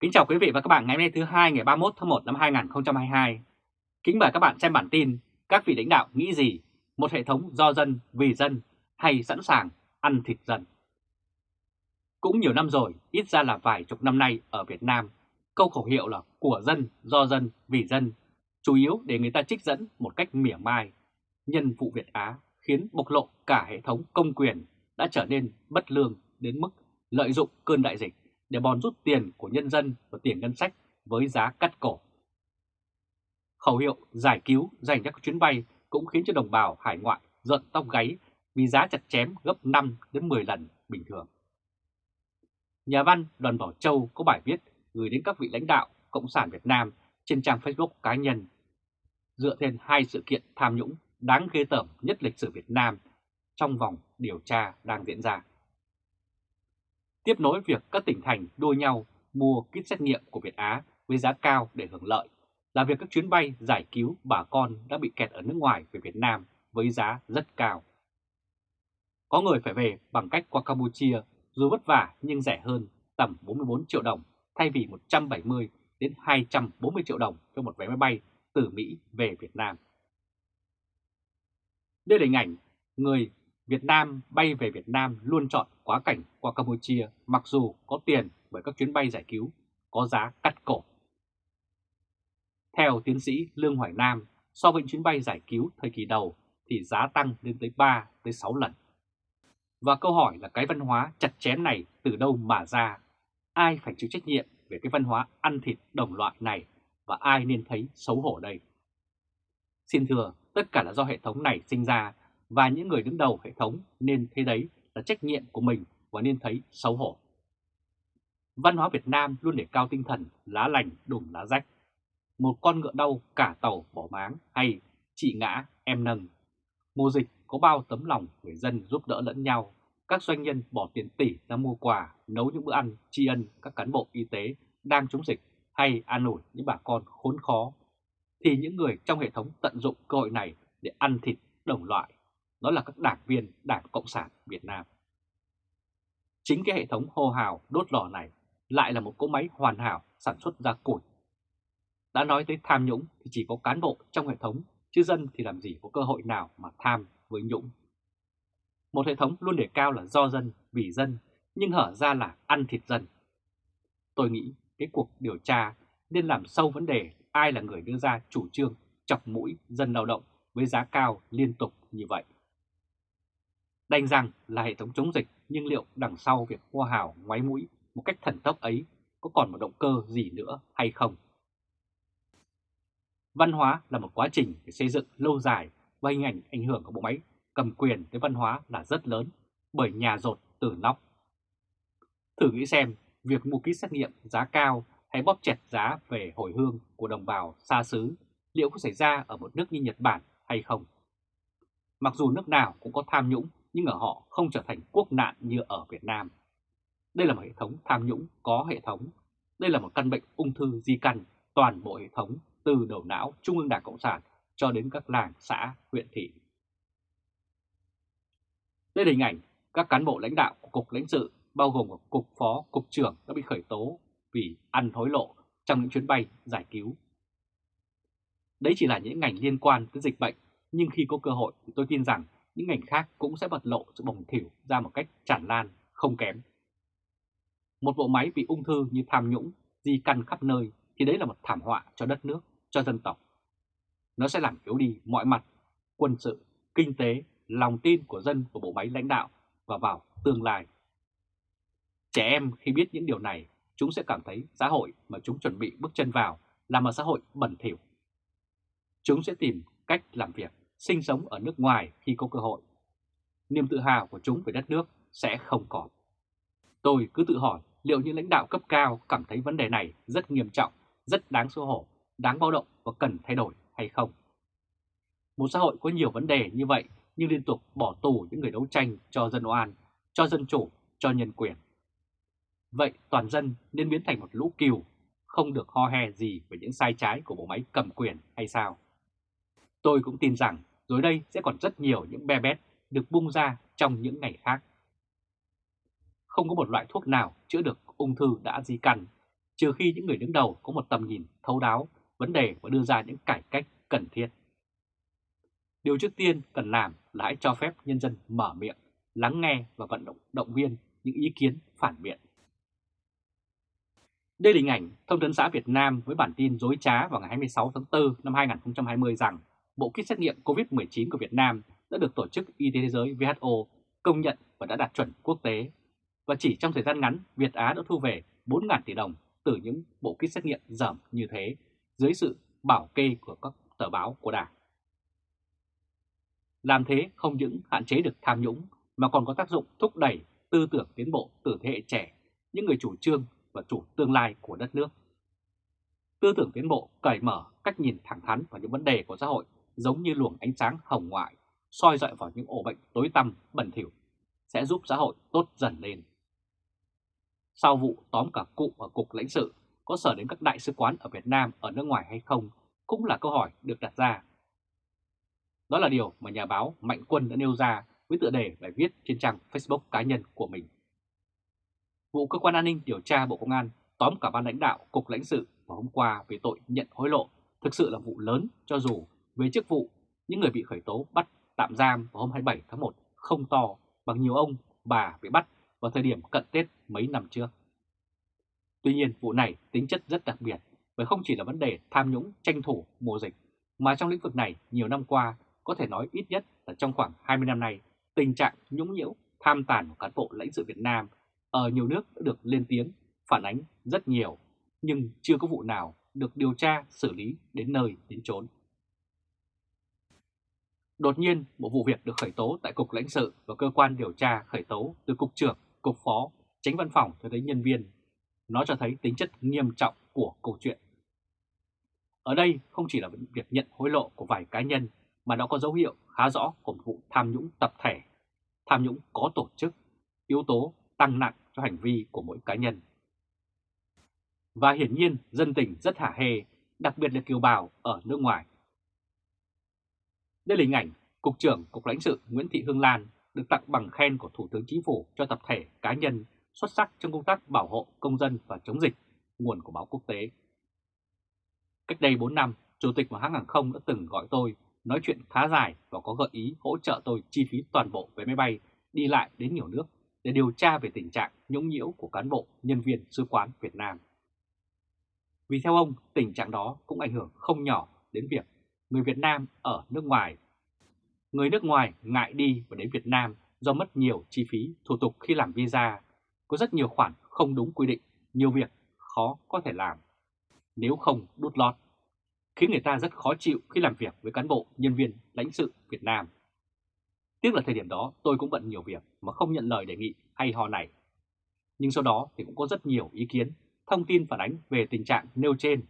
Kính chào quý vị và các bạn ngày hôm nay thứ hai ngày 31 tháng 1 năm 2022. Kính mời các bạn xem bản tin các vị lãnh đạo nghĩ gì, một hệ thống do dân, vì dân hay sẵn sàng ăn thịt dân. Cũng nhiều năm rồi, ít ra là vài chục năm nay ở Việt Nam, câu khẩu hiệu là của dân, do dân, vì dân, chủ yếu để người ta trích dẫn một cách mỉa mai. Nhân vụ Việt Á khiến bộc lộ cả hệ thống công quyền đã trở nên bất lương đến mức lợi dụng cơn đại dịch để bòn rút tiền của nhân dân và tiền ngân sách với giá cắt cổ. Khẩu hiệu giải cứu dành cho các chuyến bay cũng khiến cho đồng bào hải ngoại giận tóc gáy vì giá chặt chém gấp 5 đến 10 lần bình thường. Nhà văn Đoàn Bảo Châu có bài viết gửi đến các vị lãnh đạo Cộng sản Việt Nam trên trang Facebook cá nhân, dựa trên hai sự kiện tham nhũng đáng ghê tởm nhất lịch sử Việt Nam trong vòng điều tra đang diễn ra tiếp nối việc các tỉnh thành đua nhau mua kit xét nghiệm của Việt Á với giá cao để hưởng lợi, là việc các chuyến bay giải cứu bà con đã bị kẹt ở nước ngoài về Việt Nam với giá rất cao. Có người phải về bằng cách qua Campuchia, dù vất vả nhưng rẻ hơn, tầm 44 triệu đồng, thay vì 170 đến 240 triệu đồng cho một vé máy bay từ Mỹ về Việt Nam. Đây là hình ảnh người Việt Nam bay về Việt Nam luôn chọn quá cảnh qua Campuchia mặc dù có tiền bởi các chuyến bay giải cứu có giá cắt cổ. Theo tiến sĩ Lương Hoài Nam, so với chuyến bay giải cứu thời kỳ đầu thì giá tăng lên tới 3 tới 6 lần. Và câu hỏi là cái văn hóa chặt chém này từ đâu mà ra? Ai phải chịu trách nhiệm về cái văn hóa ăn thịt đồng loại này và ai nên thấy xấu hổ đây? Xin thưa, tất cả là do hệ thống này sinh ra và những người đứng đầu hệ thống nên thấy đấy là trách nhiệm của mình và nên thấy xấu hổ. Văn hóa Việt Nam luôn để cao tinh thần lá lành đùm lá rách. Một con ngựa đau cả tàu bỏ máng hay chị ngã em nâng. Mùa dịch có bao tấm lòng người dân giúp đỡ lẫn nhau. Các doanh nhân bỏ tiền tỷ ra mua quà, nấu những bữa ăn tri ân các cán bộ y tế đang chống dịch hay an ủi những bà con khốn khó. Thì những người trong hệ thống tận dụng cơ hội này để ăn thịt đồng loại đó là các đảng viên Đảng Cộng sản Việt Nam. Chính cái hệ thống hô hào đốt lò này lại là một cỗ máy hoàn hảo sản xuất ra củi. Đã nói tới tham nhũng thì chỉ có cán bộ trong hệ thống, chứ dân thì làm gì có cơ hội nào mà tham với nhũng. Một hệ thống luôn đề cao là do dân, vì dân, nhưng hở ra là ăn thịt dân. Tôi nghĩ cái cuộc điều tra nên làm sâu vấn đề ai là người đưa ra chủ trương chọc mũi dân lao động với giá cao liên tục như vậy. Đành rằng là hệ thống chống dịch, nhưng liệu đằng sau việc hoa hào ngoáy mũi một cách thần tốc ấy có còn một động cơ gì nữa hay không? Văn hóa là một quá trình để xây dựng lâu dài và hình ảnh ảnh hưởng của bộ máy cầm quyền tới văn hóa là rất lớn bởi nhà rột từ nóc. Thử nghĩ xem việc mua kit xét nghiệm giá cao hay bóp chẹt giá về hồi hương của đồng bào xa xứ liệu có xảy ra ở một nước như Nhật Bản hay không? Mặc dù nước nào cũng có tham nhũng nhưng ở họ không trở thành quốc nạn như ở Việt Nam. Đây là một hệ thống tham nhũng có hệ thống. Đây là một căn bệnh ung thư di căn toàn bộ hệ thống từ đầu não Trung ương Đảng Cộng sản cho đến các làng, xã, huyện thị. Đây là hình ảnh các cán bộ lãnh đạo của Cục lãnh sự bao gồm Cục Phó, Cục trưởng đã bị khởi tố vì ăn hối lộ trong những chuyến bay giải cứu. Đấy chỉ là những ngành liên quan tới dịch bệnh, nhưng khi có cơ hội thì tôi tin rằng những ngành khác cũng sẽ bật lộ sự bồng thỉu ra một cách tràn lan, không kém. Một bộ máy bị ung thư như tham nhũng, di căn khắp nơi thì đấy là một thảm họa cho đất nước, cho dân tộc. Nó sẽ làm yếu đi mọi mặt, quân sự, kinh tế, lòng tin của dân và bộ máy lãnh đạo và vào tương lai. Trẻ em khi biết những điều này, chúng sẽ cảm thấy xã hội mà chúng chuẩn bị bước chân vào là một xã hội bẩn thỉu. Chúng sẽ tìm cách làm việc sinh sống ở nước ngoài khi có cơ hội. Niềm tự hào của chúng về đất nước sẽ không còn. Tôi cứ tự hỏi liệu những lãnh đạo cấp cao cảm thấy vấn đề này rất nghiêm trọng, rất đáng xấu hổ, đáng báo động và cần thay đổi hay không. Một xã hội có nhiều vấn đề như vậy nhưng liên tục bỏ tù những người đấu tranh cho dân oan, cho dân chủ, cho nhân quyền. Vậy toàn dân nên biến thành một lũ kiều, không được ho he gì về những sai trái của bộ máy cầm quyền hay sao? Tôi cũng tin rằng rồi đây sẽ còn rất nhiều những be bét được bung ra trong những ngày khác. Không có một loại thuốc nào chữa được ung thư đã di căn, trừ khi những người đứng đầu có một tầm nhìn thấu đáo vấn đề và đưa ra những cải cách cần thiết. Điều trước tiên cần làm là hãy cho phép nhân dân mở miệng, lắng nghe và vận động động viên những ý kiến phản biện. Đây là hình ảnh Thông tấn xã Việt Nam với bản tin dối trá vào ngày 26 tháng 4 năm 2020 rằng bộ kit xét nghiệm COVID-19 của Việt Nam đã được Tổ chức Y tế Thế giới WHO công nhận và đã đạt chuẩn quốc tế. Và chỉ trong thời gian ngắn, Việt Á đã thu về 4.000 tỷ đồng từ những bộ kit xét nghiệm dởm như thế dưới sự bảo kê của các tờ báo của Đảng. Làm thế không những hạn chế được tham nhũng mà còn có tác dụng thúc đẩy tư tưởng tiến bộ từ thế hệ trẻ, những người chủ trương và chủ tương lai của đất nước. Tư tưởng tiến bộ cởi mở cách nhìn thẳng thắn vào những vấn đề của xã hội giống như luồng ánh sáng hồng ngoại, soi dọi vào những ổ bệnh tối tăm bẩn thỉu, sẽ giúp xã hội tốt dần lên. Sau vụ tóm cả cụ ở Cục lãnh sự, có sở đến các đại sứ quán ở Việt Nam ở nước ngoài hay không cũng là câu hỏi được đặt ra. Đó là điều mà nhà báo Mạnh Quân đã nêu ra với tựa đề bài viết trên trang Facebook cá nhân của mình. Vụ Cơ quan An ninh điều tra Bộ Công an tóm cả ban lãnh đạo Cục lãnh sự vào hôm qua về tội nhận hối lộ thực sự là vụ lớn cho dù về chức vụ, những người bị khởi tố bắt tạm giam vào hôm 27 tháng 1 không to bằng nhiều ông bà bị bắt vào thời điểm cận Tết mấy năm trước. Tuy nhiên, vụ này tính chất rất đặc biệt bởi không chỉ là vấn đề tham nhũng, tranh thủ mùa dịch, mà trong lĩnh vực này nhiều năm qua có thể nói ít nhất là trong khoảng 20 năm nay, tình trạng nhũng nhiễu, tham tàn của cán bộ lãnh sự Việt Nam ở nhiều nước đã được lên tiếng, phản ánh rất nhiều, nhưng chưa có vụ nào được điều tra, xử lý đến nơi đến chốn. Đột nhiên, một vụ việc được khởi tố tại Cục lãnh sự và cơ quan điều tra khởi tố từ Cục trưởng, Cục phó, tránh văn phòng cho tới nhân viên. Nó cho thấy tính chất nghiêm trọng của câu chuyện. Ở đây không chỉ là việc nhận hối lộ của vài cá nhân mà nó có dấu hiệu khá rõ của một vụ tham nhũng tập thể, tham nhũng có tổ chức, yếu tố tăng nặng cho hành vi của mỗi cá nhân. Và hiển nhiên dân tình rất hả hê, đặc biệt là kiều bào ở nước ngoài. Đây là hình ảnh Cục trưởng Cục lãnh sự Nguyễn Thị Hương Lan được tặng bằng khen của Thủ tướng Chính phủ cho tập thể cá nhân xuất sắc trong công tác bảo hộ công dân và chống dịch, nguồn của báo quốc tế. Cách đây 4 năm, Chủ tịch một hãng hàng không đã từng gọi tôi nói chuyện khá dài và có gợi ý hỗ trợ tôi chi phí toàn bộ vé máy bay đi lại đến nhiều nước để điều tra về tình trạng nhũng nhiễu của cán bộ, nhân viên sứ quán Việt Nam. Vì theo ông, tình trạng đó cũng ảnh hưởng không nhỏ đến việc người Việt Nam ở nước ngoài. Người nước ngoài ngại đi và đến Việt Nam do mất nhiều chi phí thủ tục khi làm visa, có rất nhiều khoản không đúng quy định, nhiều việc khó có thể làm, nếu không đút lót, khiến người ta rất khó chịu khi làm việc với cán bộ, nhân viên, lãnh sự Việt Nam. Tiếc là thời điểm đó tôi cũng bận nhiều việc mà không nhận lời đề nghị hay ho này. Nhưng sau đó thì cũng có rất nhiều ý kiến, thông tin phản ánh về tình trạng nêu trên.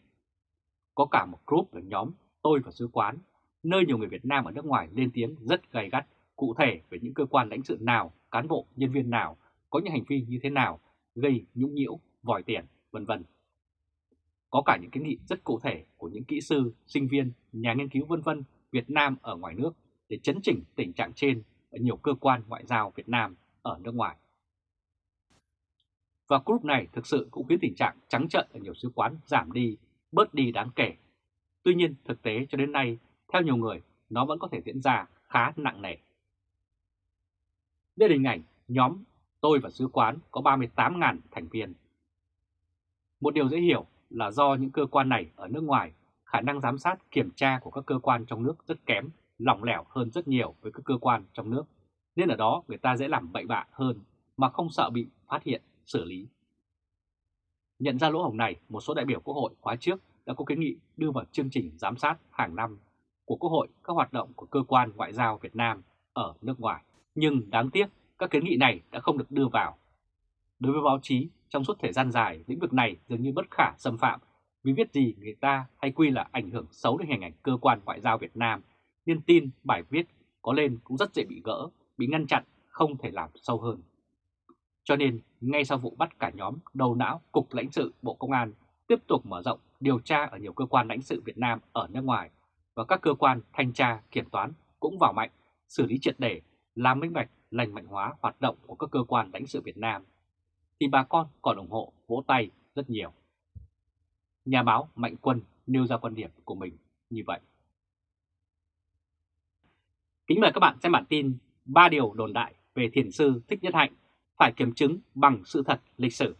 Có cả một group ở nhóm tôi và sứ quán, nơi nhiều người Việt Nam ở nước ngoài lên tiếng rất gay gắt cụ thể về những cơ quan lãnh sự nào, cán bộ, nhân viên nào có những hành vi như thế nào gây nhũng nhiễu, vòi tiền, vân vân. Có cả những kiến nghị rất cụ thể của những kỹ sư, sinh viên, nhà nghiên cứu vân vân Việt Nam ở ngoài nước để chấn chỉnh tình trạng trên ở nhiều cơ quan ngoại giao Việt Nam ở nước ngoài. Và group này thực sự cũng khiến tình trạng trắng trợn ở nhiều sứ quán giảm đi, bớt đi đáng kể. Tuy nhiên thực tế cho đến nay, theo nhiều người, nó vẫn có thể diễn ra khá nặng nề. Đây là hình ảnh nhóm tôi và sứ quán có 38.000 thành viên. Một điều dễ hiểu là do những cơ quan này ở nước ngoài, khả năng giám sát kiểm tra của các cơ quan trong nước rất kém lỏng lẻo hơn rất nhiều với các cơ quan trong nước, nên ở đó người ta dễ làm bậy bạ hơn mà không sợ bị phát hiện, xử lý. Nhận ra lỗ hổng này, một số đại biểu Quốc hội khóa trước đã có kiến nghị đưa vào chương trình giám sát hàng năm của Quốc hội các hoạt động của cơ quan ngoại giao Việt Nam ở nước ngoài. Nhưng đáng tiếc, các kiến nghị này đã không được đưa vào. Đối với báo chí, trong suốt thời gian dài, lĩnh vực này dường như bất khả xâm phạm vì viết gì người ta hay quy là ảnh hưởng xấu đến hình ảnh cơ quan ngoại giao Việt Nam nên tin bài viết có lên cũng rất dễ bị gỡ, bị ngăn chặn, không thể làm sâu hơn. Cho nên, ngay sau vụ bắt cả nhóm đầu não Cục lãnh sự Bộ Công an tiếp tục mở rộng điều tra ở nhiều cơ quan lãnh sự Việt Nam ở nước ngoài và các cơ quan thanh tra, kiểm toán cũng vào mạnh, xử lý triệt để, làm minh bạch, lành mạnh hóa hoạt động của các cơ quan lãnh sự Việt Nam, thì bà con còn ủng hộ vỗ tay rất nhiều. nhà báo Mạnh Quân nêu ra quan điểm của mình như vậy. Kính mời các bạn xem bản tin 3 điều đồn đại về thiền sư Thích Nhất Hạnh phải kiểm chứng bằng sự thật lịch sử.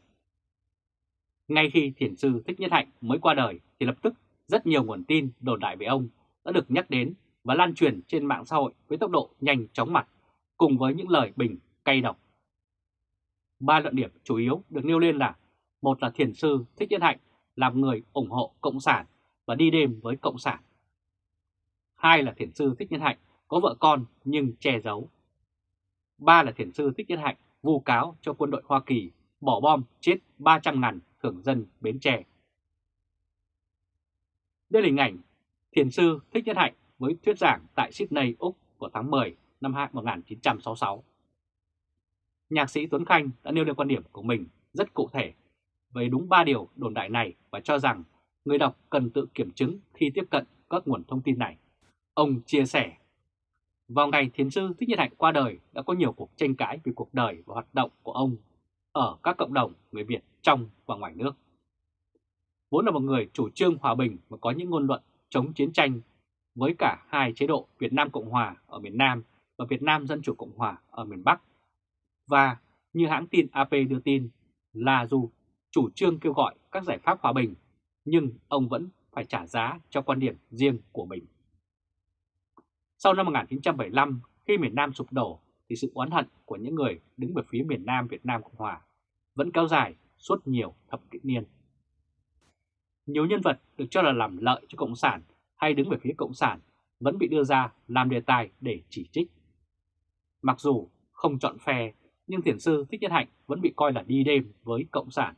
Ngay khi thiền sư Thích Nhất Hạnh mới qua đời thì lập tức rất nhiều nguồn tin đồn đại về ông đã được nhắc đến và lan truyền trên mạng xã hội với tốc độ nhanh chóng mặt, cùng với những lời bình cay độc. Ba luận điểm chủ yếu được nêu lên là, một là thiền sư Thích Nhất Hạnh làm người ủng hộ Cộng sản và đi đêm với Cộng sản. Hai là thiền sư Thích Nhất Hạnh có vợ con nhưng che giấu. Ba là thiền sư Thích Nhất Hạnh vu cáo cho quân đội Hoa Kỳ bỏ bom chết 300 ngàn thường dân Bến Tre. Đây là hình ảnh thiền sư Thích Nhất Hạnh với thuyết giảng tại Sydney, Úc vào tháng 10 năm 1966. Nhạc sĩ Tuấn Khanh đã nêu lên quan điểm của mình rất cụ thể về đúng 3 điều đồn đại này và cho rằng người đọc cần tự kiểm chứng khi tiếp cận các nguồn thông tin này. Ông chia sẻ, vào ngày thiền sư Thích Nhất Hạnh qua đời đã có nhiều cuộc tranh cãi về cuộc đời và hoạt động của ông ở các cộng đồng người Việt trong và ngoài nước. Vốn là một người chủ trương hòa bình và có những ngôn luận chống chiến tranh với cả hai chế độ Việt Nam Cộng Hòa ở miền Nam và Việt Nam Dân Chủ Cộng Hòa ở miền Bắc. Và như hãng tin AP đưa tin là dù chủ trương kêu gọi các giải pháp hòa bình, nhưng ông vẫn phải trả giá cho quan điểm riêng của mình. Sau năm 1975, khi miền Nam sụp đổ, thì sự oán hận của những người đứng về phía miền Nam Việt Nam Cộng Hòa vẫn kéo dài suốt nhiều thập kỷ niên. Nhiều nhân vật được cho là làm lợi cho Cộng sản hay đứng về phía Cộng sản vẫn bị đưa ra làm đề tài để chỉ trích. Mặc dù không chọn phe, nhưng thiền sư Thích Nhất Hạnh vẫn bị coi là đi đêm với Cộng sản.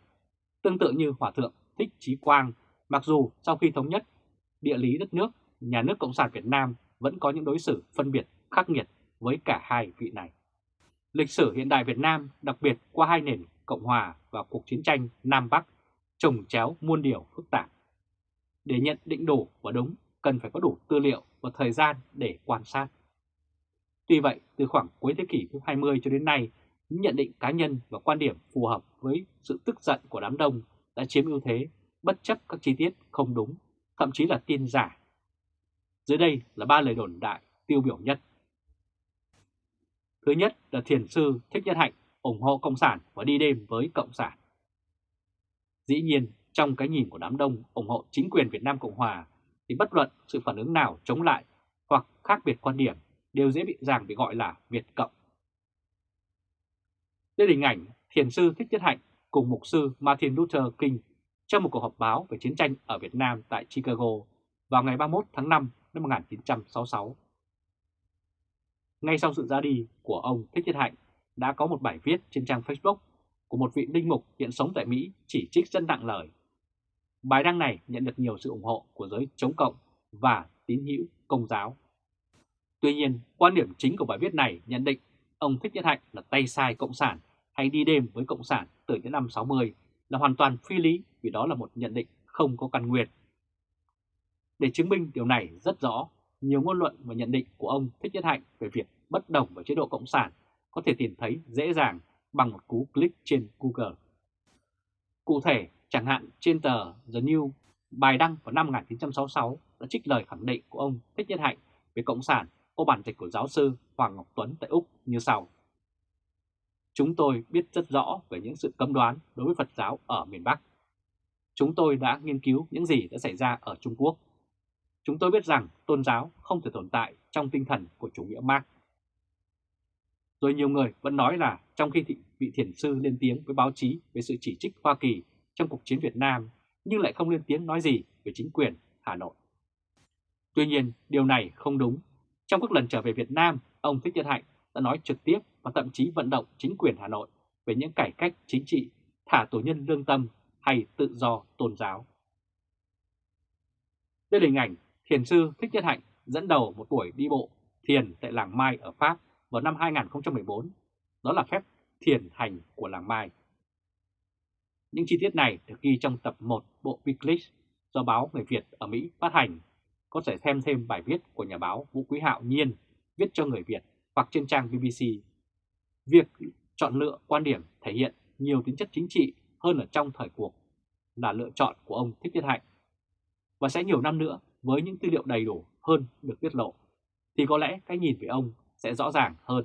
Tương tự như Hòa Thượng Thích Trí Quang, mặc dù sau khi thống nhất địa lý đất nước, nhà nước Cộng sản Việt Nam vẫn có những đối xử phân biệt khắc nghiệt với cả hai vị này. Lịch sử hiện đại Việt Nam, đặc biệt qua hai nền Cộng Hòa và cuộc chiến tranh Nam Bắc, trồng chéo muôn điều phức tạp. Để nhận định đủ và đúng, cần phải có đủ tư liệu và thời gian để quan sát. Tuy vậy, từ khoảng cuối thế kỷ thứ 20 cho đến nay, những nhận định cá nhân và quan điểm phù hợp với sự tức giận của đám đông đã chiếm ưu thế bất chấp các chi tiết không đúng, thậm chí là tin giả. Dưới đây là ba lời đồn đại tiêu biểu nhất. Thứ nhất là thiền sư Thích Nhất Hạnh ủng hộ Cộng sản và đi đêm với Cộng sản. Dĩ nhiên, trong cái nhìn của đám đông ủng hộ chính quyền Việt Nam Cộng Hòa thì bất luận sự phản ứng nào chống lại hoặc khác biệt quan điểm đều dễ bị dàng bị gọi là Việt Cộng. Đây là hình ảnh thiền sư Thích Nhất Hạnh cùng mục sư Martin Luther King trong một cuộc họp báo về chiến tranh ở Việt Nam tại Chicago vào ngày 31 tháng 5 năm 1966. Ngay sau sự ra đi của ông Thích Nhất Hạnh, đã có một bài viết trên trang Facebook của một vị linh mục hiện sống tại Mỹ chỉ trích dân nặng lời. Bài đăng này nhận được nhiều sự ủng hộ của giới chống cộng và tín hữu công giáo. Tuy nhiên, quan điểm chính của bài viết này nhận định ông Thích Nhất Hạnh là tay sai cộng sản hay đi đêm với cộng sản từ những năm 60 là hoàn toàn phi lý vì đó là một nhận định không có căn nguyên. Để chứng minh điều này rất rõ, nhiều ngôn luận và nhận định của ông Thích Nhất Hạnh về việc bất đồng với chế độ Cộng sản có thể tìm thấy dễ dàng bằng một cú click trên Google. Cụ thể, chẳng hạn trên tờ The New, bài đăng vào năm 1966 đã trích lời khẳng định của ông Thích Nhất Hạnh về Cộng sản ô bản dịch của giáo sư Hoàng Ngọc Tuấn tại Úc như sau. Chúng tôi biết rất rõ về những sự cấm đoán đối với Phật giáo ở miền Bắc. Chúng tôi đã nghiên cứu những gì đã xảy ra ở Trung Quốc. Chúng tôi biết rằng tôn giáo không thể tồn tại trong tinh thần của chủ nghĩa Marx. Rồi nhiều người vẫn nói là trong khi vị thiền sư lên tiếng với báo chí về sự chỉ trích Hoa Kỳ trong cuộc chiến Việt Nam, nhưng lại không lên tiếng nói gì về chính quyền Hà Nội. Tuy nhiên, điều này không đúng. Trong các lần trở về Việt Nam, ông Thích Nhật Hạnh đã nói trực tiếp và thậm chí vận động chính quyền Hà Nội về những cải cách chính trị, thả tù nhân lương tâm hay tự do tôn giáo. Đây là hình ảnh thiền sư Thích Nhất Hạnh dẫn đầu một buổi đi bộ thiền tại làng Mai ở Pháp vào năm 2014. Đó là phép thiền hành của làng Mai. Những chi tiết này được ghi trong tập 1 bộ Wikileaks do báo Người Việt ở Mỹ phát hành. Có thể xem thêm bài viết của nhà báo Vũ Quý Hạo Nhiên viết cho người Việt hoặc trên trang BBC. Việc chọn lựa quan điểm thể hiện nhiều tính chất chính trị hơn ở trong thời cuộc là lựa chọn của ông Thích Nhất Hạnh. Và sẽ nhiều năm nữa với những tư liệu đầy đủ hơn được tiết lộ, thì có lẽ cái nhìn về ông sẽ rõ ràng hơn,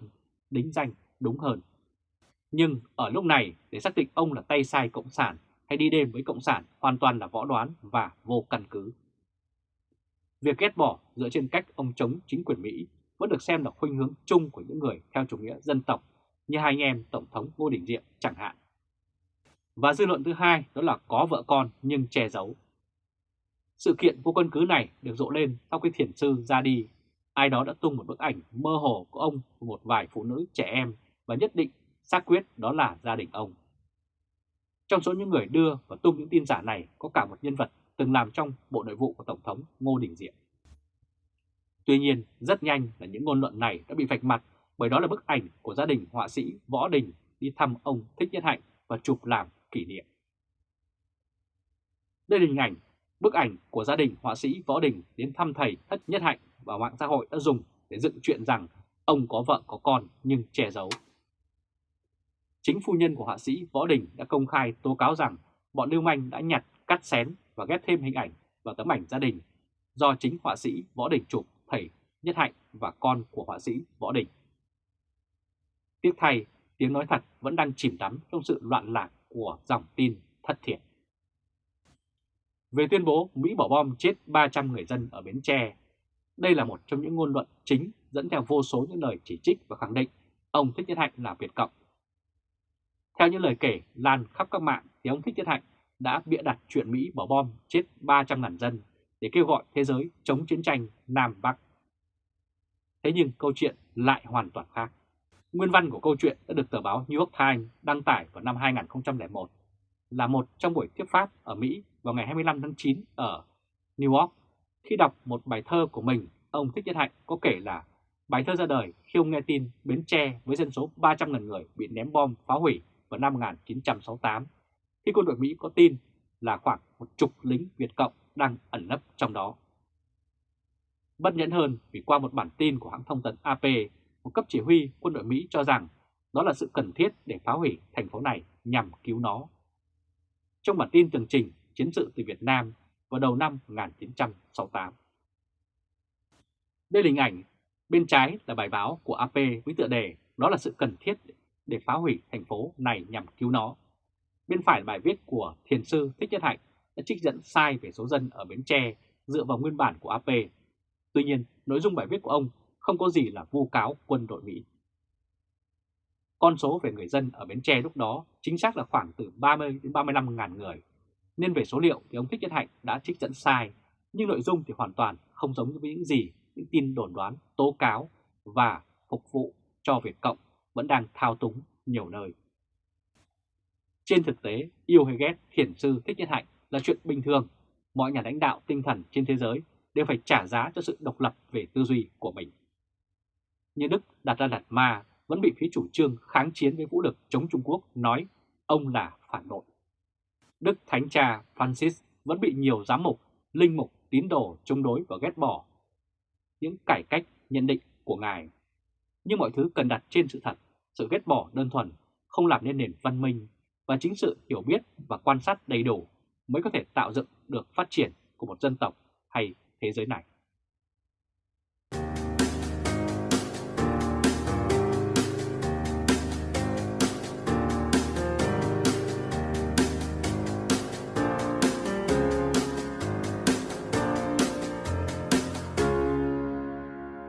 đính danh đúng hơn. Nhưng ở lúc này để xác định ông là tay sai Cộng sản hay đi đêm với Cộng sản hoàn toàn là võ đoán và vô căn cứ. Việc ghét bỏ dựa trên cách ông chống chính quyền Mỹ vẫn được xem là khuynh hướng chung của những người theo chủ nghĩa dân tộc như hai anh em Tổng thống Ngô Đình Diệm chẳng hạn. Và dư luận thứ hai đó là có vợ con nhưng che giấu. Sự kiện vô căn cứ này được rộ lên sau khi thiền sư ra đi. Ai đó đã tung một bức ảnh mơ hồ của ông và một vài phụ nữ trẻ em và nhất định xác quyết đó là gia đình ông. Trong số những người đưa và tung những tin giả này có cả một nhân vật từng làm trong Bộ Nội vụ của Tổng thống Ngô Đình Diệm. Tuy nhiên, rất nhanh là những ngôn luận này đã bị vạch mặt bởi đó là bức ảnh của gia đình họa sĩ Võ Đình đi thăm ông Thích Nhất Hạnh và chụp làm kỷ niệm. Đây là hình ảnh, bức ảnh của gia đình họa sĩ Võ Đình đến thăm thầy Thất Nhất Hạnh và mạng xã hội đã dùng để dựng chuyện rằng ông có vợ có con nhưng che giấu. Chính phu nhân của họa sĩ Võ Đình đã công khai tố cáo rằng bọn lưu manh đã nhặt, cắt xén và ghép thêm hình ảnh vào tấm ảnh gia đình do chính họa sĩ Võ Đình chụp thầy Nhất Hạnh và con của họa sĩ Võ Đình. Tiếc thay, tiếng nói thật vẫn đang chìm đắm trong sự loạn lạc của dòng tin thất thiệt. Về tuyên bố Mỹ bỏ bom chết 300 người dân ở Bến Tre, đây là một trong những ngôn luận chính dẫn theo vô số những lời chỉ trích và khẳng định ông Thích Nhất Hạnh là Việt Cộng. Theo những lời kể lan khắp các mạng thì ông Thích Nhất Hạnh đã bịa đặt chuyện Mỹ bỏ bom chết 300.000 dân để kêu gọi thế giới chống chiến tranh Nam Bắc. Thế nhưng câu chuyện lại hoàn toàn khác. Nguyên văn của câu chuyện đã được tờ báo New York Times đăng tải vào năm 2001 là một trong buổi tiếp pháp ở Mỹ vào ngày 25 tháng 9 ở New York. Khi đọc một bài thơ của mình, ông Thích Nhất Hạnh có kể là bài thơ ra đời khi ông nghe tin Bến Tre với dân số 300.000 người bị ném bom phá hủy vào năm 1968, khi quân đội Mỹ có tin là khoảng một chục lính Việt Cộng đang ẩn nấp trong đó. Bất nhẫn hơn vì qua một bản tin của hãng thông tấn AP, một cấp chỉ huy quân đội Mỹ cho rằng đó là sự cần thiết để phá hủy thành phố này nhằm cứu nó. Trong bản tin tường trình chiến sự từ Việt Nam vào đầu năm 1968. Đây là hình ảnh, bên trái là bài báo của AP với tựa đề đó là sự cần thiết để phá hủy thành phố này nhằm cứu nó. Bên phải là bài viết của thiền sư Thích Nhất Hạnh đã trích dẫn sai về số dân ở Bến Tre dựa vào nguyên bản của AP. Tuy nhiên, nội dung bài viết của ông không có gì là vu cáo quân đội Mỹ. Con số về người dân ở Bến Tre lúc đó chính xác là khoảng từ 30 đến 35 ngàn người. Nên về số liệu thì ông Thích Nhất Hạnh đã trích dẫn sai, nhưng nội dung thì hoàn toàn không giống với những gì những tin đồn đoán, tố cáo và phục vụ cho Việt Cộng vẫn đang thao túng nhiều nơi. Trên thực tế, yêu hay ghét thiền sư Thích Nhất Hạnh là chuyện bình thường. Mọi nhà lãnh đạo tinh thần trên thế giới đều phải trả giá cho sự độc lập về tư duy của mình. Như Đức đặt ra đặt ma vẫn bị phía chủ trương kháng chiến với vũ lực chống Trung Quốc nói ông là phản bội. Đức Thánh Cha Francis vẫn bị nhiều giám mục, linh mục, tín đồ chống đối và ghét bỏ những cải cách nhận định của Ngài. Nhưng mọi thứ cần đặt trên sự thật, sự ghét bỏ đơn thuần không làm nên nền văn minh và chính sự hiểu biết và quan sát đầy đủ mới có thể tạo dựng được phát triển của một dân tộc hay thế giới này.